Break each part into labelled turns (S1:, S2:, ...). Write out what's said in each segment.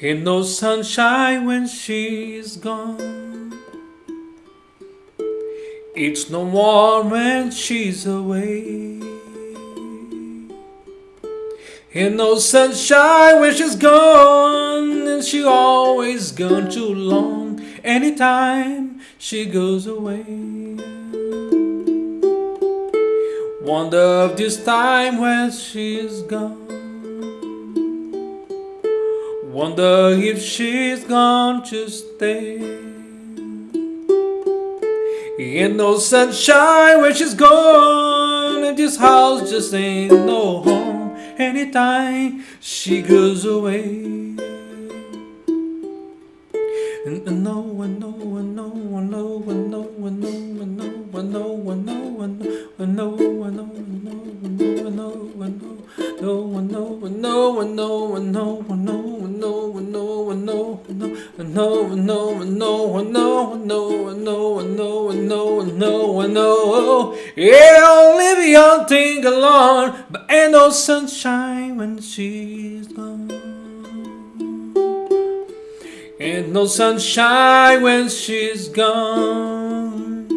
S1: Ain't no sunshine when she's gone. It's no warm when she's away. Ain't no sunshine when she's gone, and she always gone too long. Anytime she goes away. Wonder of this time when she's gone. Wonder if she's gone to stay. Ain't no sunshine where she's gone, and this house just ain't no home. Anytime she goes away. And I know, I know, I know, I know, I know, I know, I know, I know, I know, I know, I know, I know, I know, I know, I know, no, I know, I know, I know, I know, I know, I know, I know, I know, I know, I know, I know, yeah, only the young thing alone, but ain't no sunshine when she's gone. Ain't no sunshine when she's gone.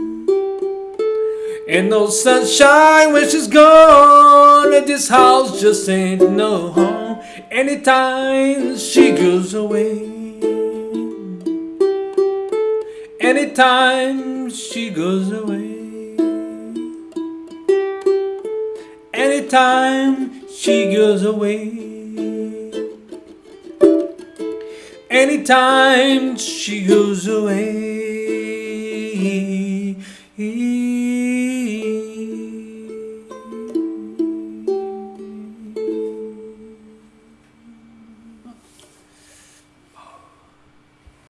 S1: Ain't no sunshine when she's gone. And this house just ain't no home. Anytime she goes away. Anytime she goes away. Anytime she goes away. Anytime she goes away.